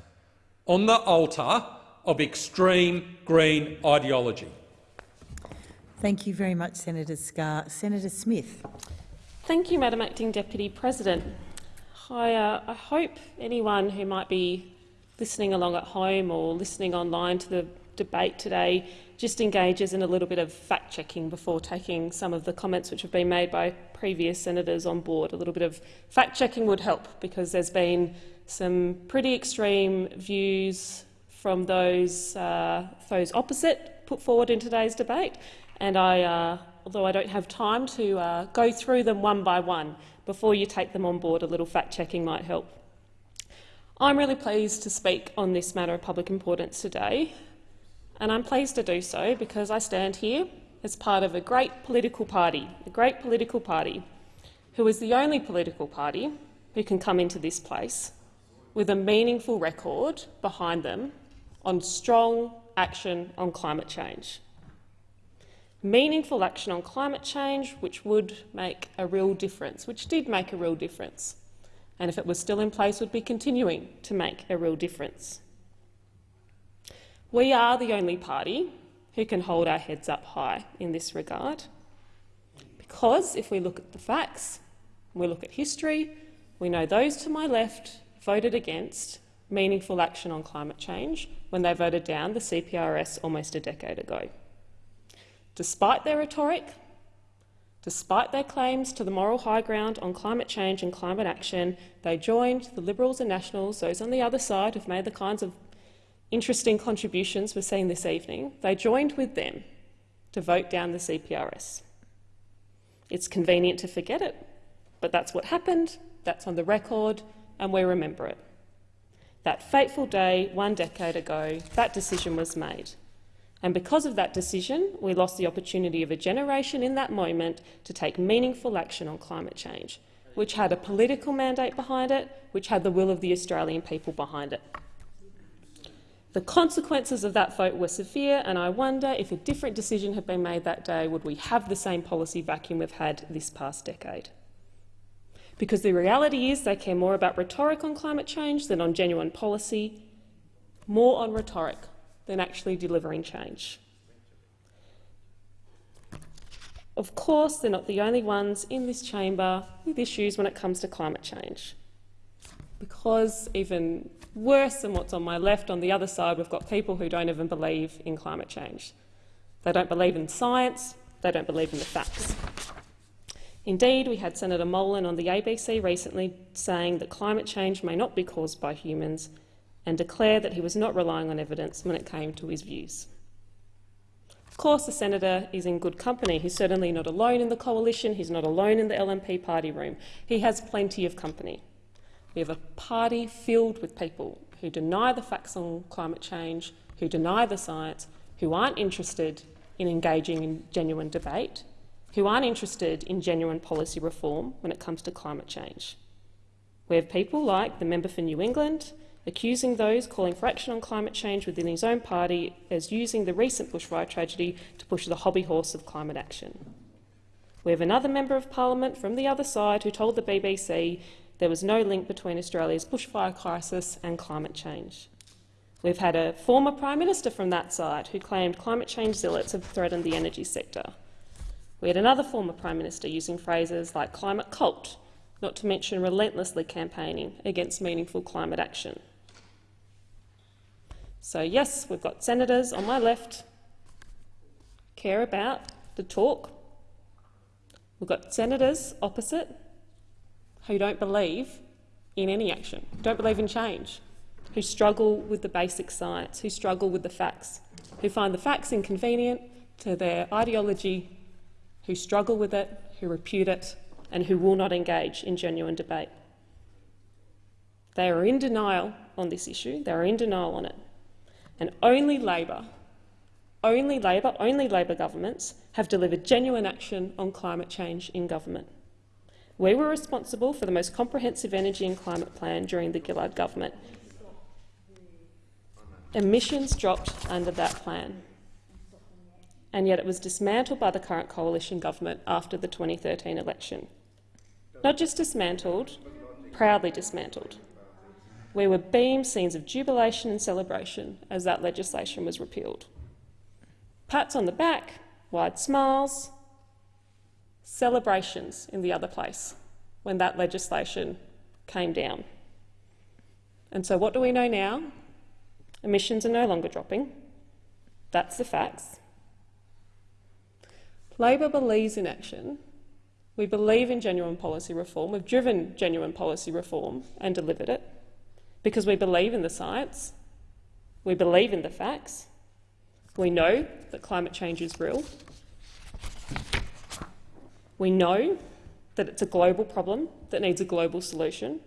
on the altar of extreme Green ideology. Thank you very much, Senator Scarr. Senator Smith. Thank you, Madam Acting Deputy President. I, uh, I hope anyone who might be listening along at home or listening online to the debate today just engages in a little bit of fact-checking before taking some of the comments which have been made by previous senators on board. A little bit of fact-checking would help because there's been some pretty extreme views from those, uh, those opposite put forward in today's debate, and I, uh, although I don't have time to uh, go through them one by one, before you take them on board, a little fact-checking might help. I'm really pleased to speak on this matter of public importance today, and I'm pleased to do so because I stand here as part of a great political party, a great political party, who is the only political party who can come into this place with a meaningful record behind them on strong action on climate change. Meaningful action on climate change which would make a real difference, which did make a real difference, and if it was still in place would be continuing to make a real difference. We are the only party who can hold our heads up high in this regard, because if we look at the facts, we look at history, we know those to my left voted against meaningful action on climate change when they voted down the CPRS almost a decade ago. Despite their rhetoric, despite their claims to the moral high ground on climate change and climate action, they joined the Liberals and Nationals, those on the other side who've made the kinds of interesting contributions we're seeing this evening, they joined with them to vote down the CPRS. It's convenient to forget it, but that's what happened, that's on the record, and we remember it. That fateful day, one decade ago, that decision was made. And because of that decision, we lost the opportunity of a generation in that moment to take meaningful action on climate change, which had a political mandate behind it, which had the will of the Australian people behind it. The consequences of that vote were severe, and I wonder if a different decision had been made that day, would we have the same policy vacuum we've had this past decade? Because the reality is they care more about rhetoric on climate change than on genuine policy, more on rhetoric than actually delivering change. Of course, they're not the only ones in this chamber with issues when it comes to climate change. Because even worse than what's on my left, on the other side, we've got people who don't even believe in climate change. They don't believe in science, they don't believe in the facts. Indeed, we had Senator Molan on the ABC recently saying that climate change may not be caused by humans and declare that he was not relying on evidence when it came to his views. Of course, the senator is in good company. He's certainly not alone in the coalition. He's not alone in the LNP party room. He has plenty of company. We have a party filled with people who deny the facts on climate change, who deny the science, who aren't interested in engaging in genuine debate, who aren't interested in genuine policy reform when it comes to climate change. We have people like the member for New England accusing those calling for action on climate change within his own party as using the recent bushfire tragedy to push the hobby horse of climate action. We have another member of parliament from the other side who told the BBC there was no link between Australia's bushfire crisis and climate change. We've had a former Prime Minister from that side who claimed climate change zealots have threatened the energy sector. We had another former Prime Minister using phrases like climate cult, not to mention relentlessly campaigning against meaningful climate action. So yes, we've got senators on my left care about the talk. We've got senators opposite who don't believe in any action, don't believe in change, who struggle with the basic science, who struggle with the facts, who find the facts inconvenient to their ideology, who struggle with it, who repute it, and who will not engage in genuine debate. They are in denial on this issue, they are in denial on it. And only Labor, only Labor, only Labor governments have delivered genuine action on climate change in government. We were responsible for the most comprehensive energy and climate plan during the Gillard government. Emissions dropped under that plan, and yet it was dismantled by the current coalition government after the 2013 election. Not just dismantled, proudly dismantled. We were beamed scenes of jubilation and celebration as that legislation was repealed. Pats on the back, wide smiles, celebrations in the other place when that legislation came down. And so what do we know now? Emissions are no longer dropping. That's the facts. Labor believes in action. We believe in genuine policy reform. We've driven genuine policy reform and delivered it because we believe in the science. We believe in the facts. We know that climate change is real. We know that it's a global problem that needs a global solution.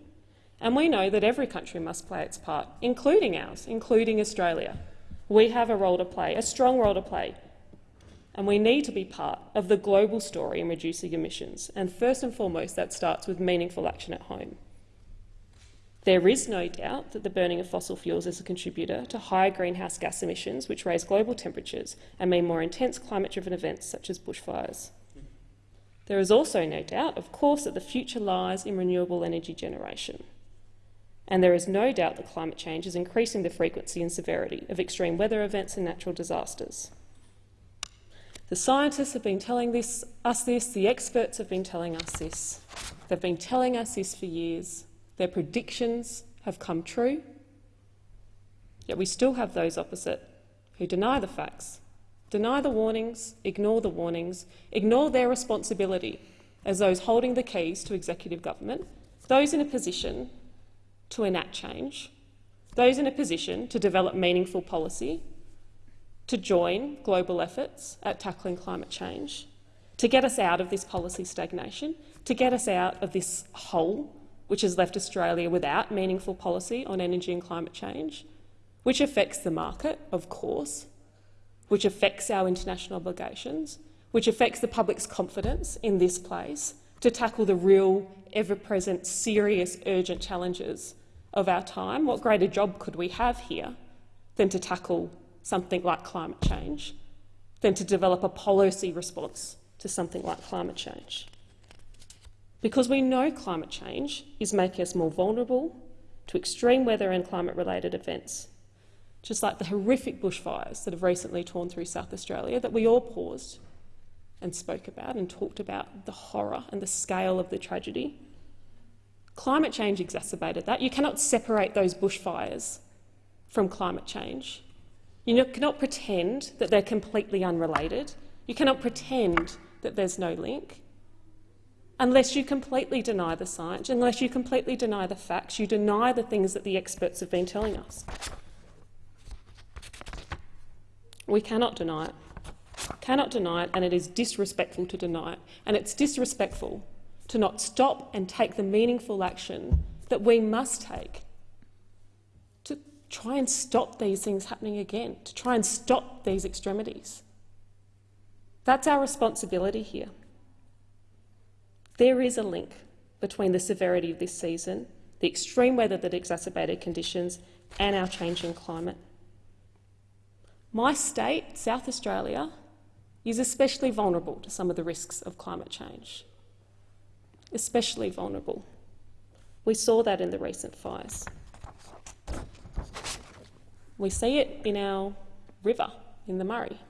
And we know that every country must play its part, including ours, including Australia. We have a role to play, a strong role to play. And we need to be part of the global story in reducing emissions. And first and foremost, that starts with meaningful action at home. There is no doubt that the burning of fossil fuels is a contributor to higher greenhouse gas emissions, which raise global temperatures and mean more intense climate-driven events such as bushfires. There is also no doubt, of course, that the future lies in renewable energy generation. And there is no doubt that climate change is increasing the frequency and severity of extreme weather events and natural disasters. The scientists have been telling this, us this, the experts have been telling us this. They've been telling us this for years. Their predictions have come true, yet we still have those opposite who deny the facts, deny the warnings, ignore the warnings, ignore their responsibility as those holding the keys to executive government, those in a position to enact change, those in a position to develop meaningful policy, to join global efforts at tackling climate change, to get us out of this policy stagnation, to get us out of this hole which has left Australia without meaningful policy on energy and climate change, which affects the market, of course, which affects our international obligations, which affects the public's confidence in this place to tackle the real, ever-present, serious, urgent challenges of our time. What greater job could we have here than to tackle something like climate change, than to develop a policy response to something like climate change? Because we know climate change is making us more vulnerable to extreme weather and climate-related events, just like the horrific bushfires that have recently torn through South Australia that we all paused and spoke about and talked about the horror and the scale of the tragedy. Climate change exacerbated that. You cannot separate those bushfires from climate change. You cannot pretend that they're completely unrelated. You cannot pretend that there's no link. Unless you completely deny the science, unless you completely deny the facts, you deny the things that the experts have been telling us. We cannot deny it. Cannot deny it, and it is disrespectful to deny it. And it's disrespectful to not stop and take the meaningful action that we must take to try and stop these things happening again, to try and stop these extremities. That's our responsibility here. There is a link between the severity of this season, the extreme weather that exacerbated conditions, and our changing climate. My state, South Australia, is especially vulnerable to some of the risks of climate change. Especially vulnerable. We saw that in the recent fires. We see it in our river, in the Murray.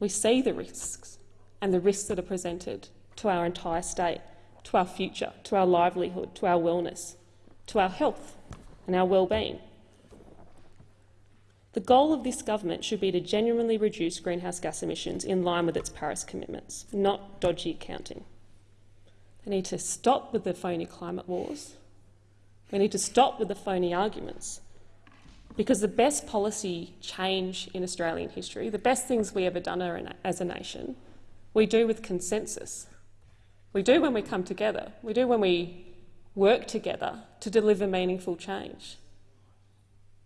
We see the risks and the risks that are presented to our entire state, to our future, to our livelihood, to our wellness, to our health and our well-being. The goal of this government should be to genuinely reduce greenhouse gas emissions in line with its Paris commitments, not dodgy accounting. They need to stop with the phony climate wars. We need to stop with the phony arguments. Because the best policy change in Australian history, the best things we ever done as a nation, we do with consensus. We do when we come together. We do when we work together to deliver meaningful change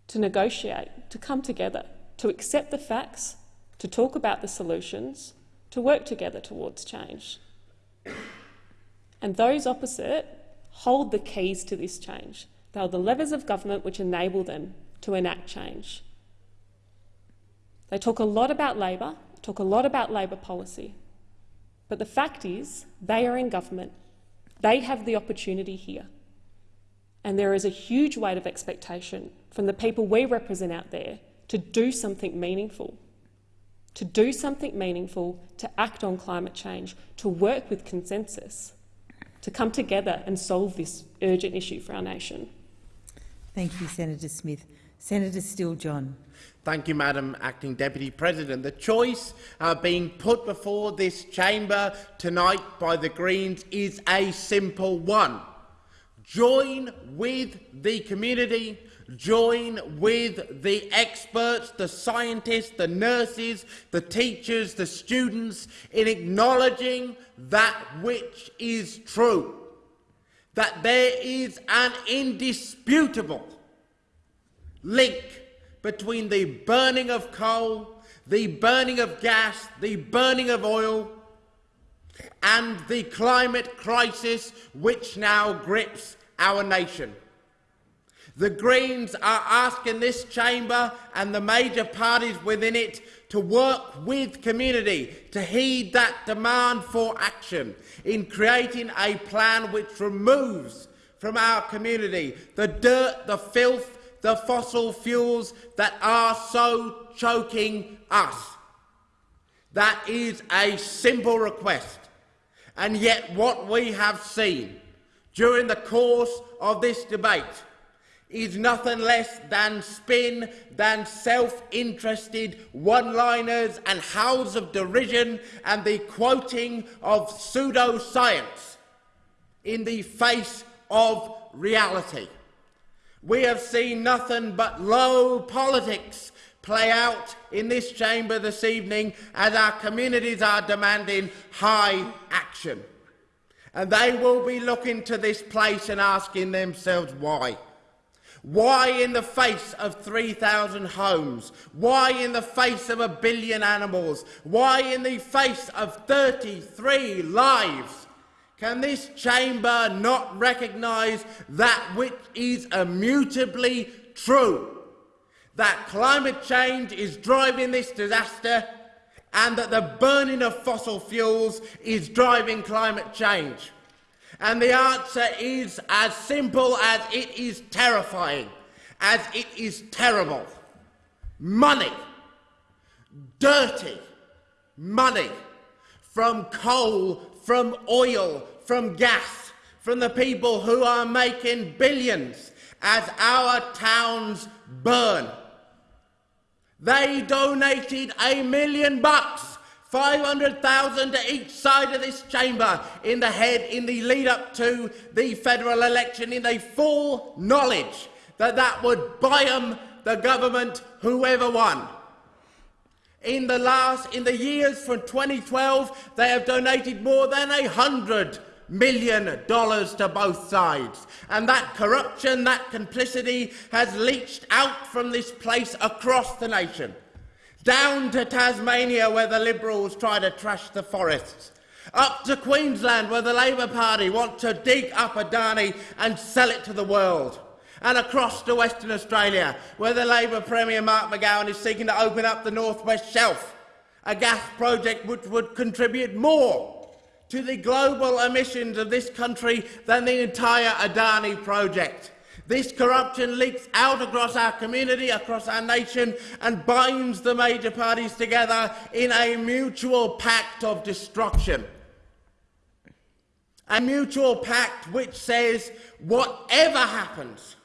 to negotiate, to come together, to accept the facts, to talk about the solutions, to work together towards change. And those opposite hold the keys to this change. They are the levers of government which enable them to enact change. They talk a lot about Labor, talk a lot about Labor policy, but the fact is they are in government. They have the opportunity here. And there is a huge weight of expectation from the people we represent out there to do something meaningful, to do something meaningful, to act on climate change, to work with consensus, to come together and solve this urgent issue for our nation. Thank you, Senator Smith. Senator Steele-John. Thank you, Madam Acting Deputy President. The choice uh, being put before this chamber tonight by the Greens is a simple one. Join with the community join with the experts, the scientists, the nurses, the teachers, the students in acknowledging that which is true, that there is an indisputable link between the burning of coal, the burning of gas, the burning of oil, and the climate crisis which now grips our nation. The Greens are asking this chamber and the major parties within it to work with community to heed that demand for action in creating a plan which removes from our community the dirt, the filth, the fossil fuels that are so choking us. That is a simple request. And yet what we have seen during the course of this debate is nothing less than spin, than self-interested one-liners and howls of derision and the quoting of pseudoscience in the face of reality. We have seen nothing but low politics play out in this chamber this evening as our communities are demanding high action. And they will be looking to this place and asking themselves why. Why in the face of 3,000 homes? Why in the face of a billion animals? Why in the face of 33 lives? Can this chamber not recognise that which is immutably true? That climate change is driving this disaster and that the burning of fossil fuels is driving climate change. And the answer is as simple as it is terrifying, as it is terrible. Money, dirty money from coal, from oil, from gas, from the people who are making billions as our towns burn. They donated a million bucks 500,000 to each side of this chamber in the head in the lead up to the federal election in the full knowledge that that would buy them the government whoever won. In the last, in the years from 2012, they have donated more than a hundred million dollars to both sides. And that corruption, that complicity has leached out from this place across the nation. Down to Tasmania where the Liberals try to trash the forests, up to Queensland where the Labor Party want to dig up Adani and sell it to the world, and across to Western Australia where the Labor Premier Mark McGowan is seeking to open up the North West Shelf a gas project which would contribute more to the global emissions of this country than the entire Adani project. This corruption leaks out across our community, across our nation, and binds the major parties together in a mutual pact of destruction. A mutual pact which says whatever happens,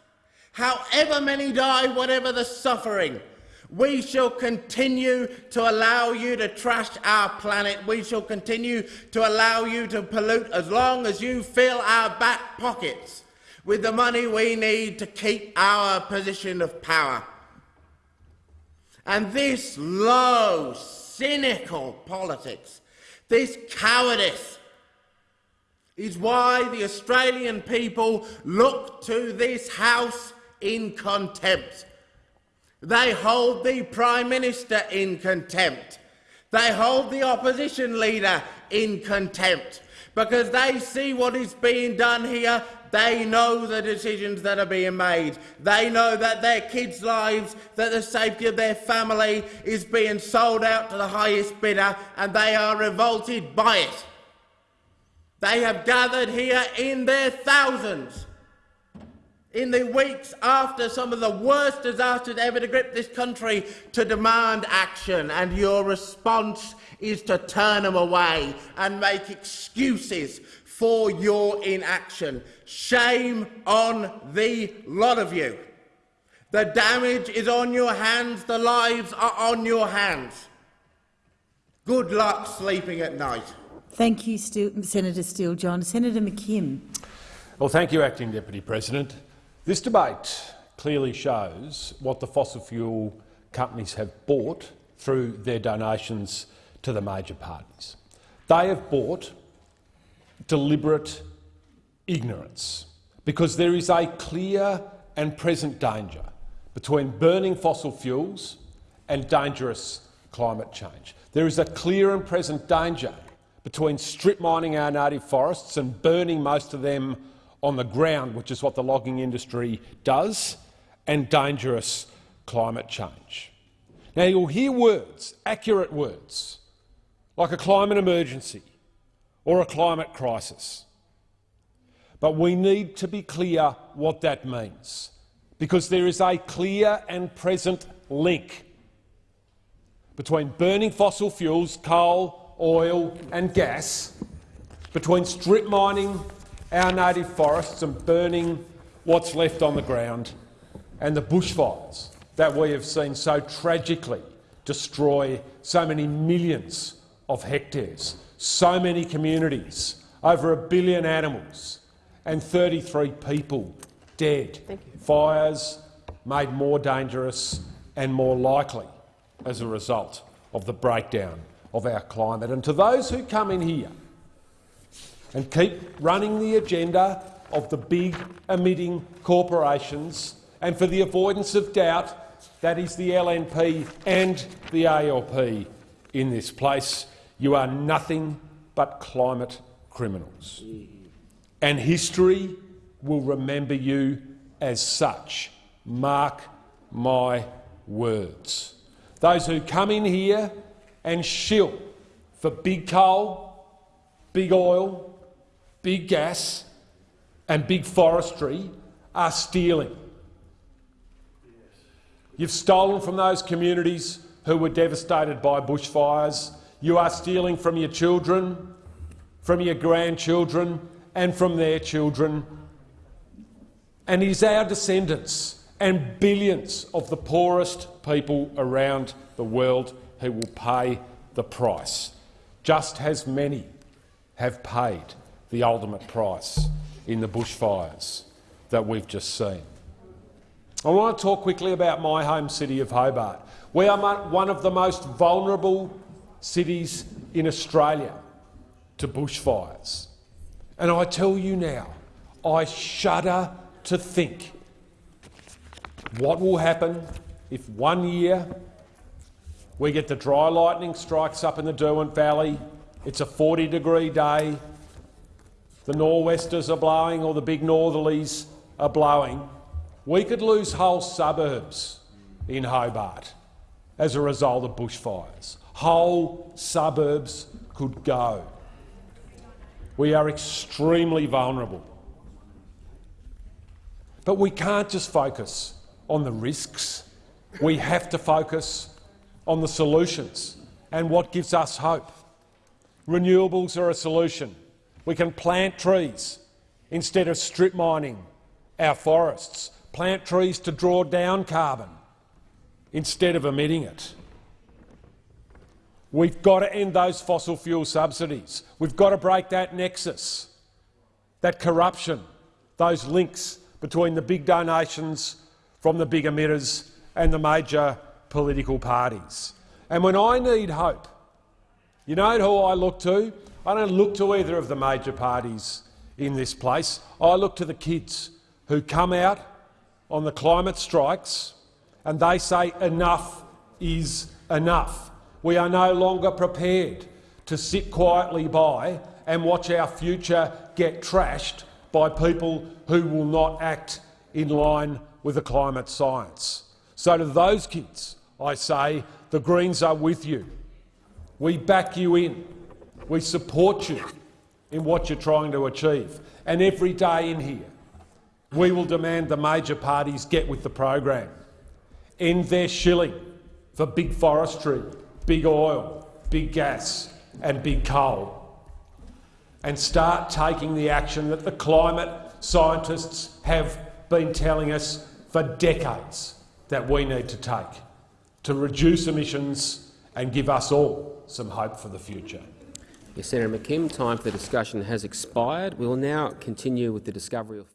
however many die, whatever the suffering, we shall continue to allow you to trash our planet. We shall continue to allow you to pollute as long as you fill our back pockets with the money we need to keep our position of power. And this low, cynical politics, this cowardice, is why the Australian people look to this House in contempt. They hold the Prime Minister in contempt. They hold the opposition leader in contempt because they see what is being done here. They know the decisions that are being made. They know that their kids' lives, that the safety of their family is being sold out to the highest bidder, and they are revolted by it. They have gathered here in their thousands in the weeks after some of the worst disasters ever to grip this country to demand action, and your response is to turn them away and make excuses for your inaction. Shame on the lot of you. The damage is on your hands, the lives are on your hands. Good luck sleeping at night. Thank you, Steele, Senator Steele John. Senator McKim. Well, thank you, Acting Deputy President. This debate clearly shows what the fossil fuel companies have bought through their donations to the major parties. They have bought deliberate ignorance because there is a clear and present danger between burning fossil fuels and dangerous climate change. There is a clear and present danger between strip mining our native forests and burning most of them on the ground, which is what the logging industry does, and dangerous climate change. Now, you'll hear words, accurate words, like a climate emergency or a climate crisis. But we need to be clear what that means, because there is a clear and present link between burning fossil fuels, coal, oil and gas, between strip mining our native forests and burning what's left on the ground, and the bushfires that we have seen so tragically destroy so many millions of hectares, so many communities, over a billion animals, and 33 people dead. Fires made more dangerous and more likely as a result of the breakdown of our climate. And to those who come in here and keep running the agenda of the big emitting corporations, and for the avoidance of doubt, that is the LNP and the ALP in this place. You are nothing but climate criminals. And history will remember you as such. Mark my words. Those who come in here and shill for big coal, big oil, big gas and big forestry are stealing. You've stolen from those communities who were devastated by bushfires. You are stealing from your children, from your grandchildren and from their children. And it is our descendants and billions of the poorest people around the world who will pay the price, just as many have paid the ultimate price in the bushfires that we've just seen. I want to talk quickly about my home city of Hobart. We are one of the most vulnerable cities in Australia to bushfires. And I tell you now, I shudder to think what will happen if one year we get the dry lightning strikes up in the Derwent Valley, it's a 40 degree day, the nor'westers are blowing or the big northerlies are blowing, we could lose whole suburbs in Hobart as a result of bushfires. Whole suburbs could go. We are extremely vulnerable. But we can't just focus on the risks. We have to focus on the solutions and what gives us hope. Renewables are a solution. We can plant trees instead of strip mining our forests, plant trees to draw down carbon instead of emitting it. We've got to end those fossil fuel subsidies. We've got to break that nexus, that corruption, those links between the big donations from the big emitters and the major political parties. And when I need hope, you know who I look to? I don't look to either of the major parties in this place. I look to the kids who come out on the climate strikes and they say enough is enough. We are no longer prepared to sit quietly by and watch our future get trashed by people who will not act in line with the climate science. So to those kids, I say the Greens are with you. We back you in. We support you in what you're trying to achieve. And every day in here, we will demand the major parties get with the program, end their shilling for big forestry, big oil, big gas and big coal, and start taking the action that the climate scientists have been telling us for decades that we need to take to reduce emissions and give us all some hope for the future. Yes, Senator McKim, time for discussion has expired. We will now continue with the discovery of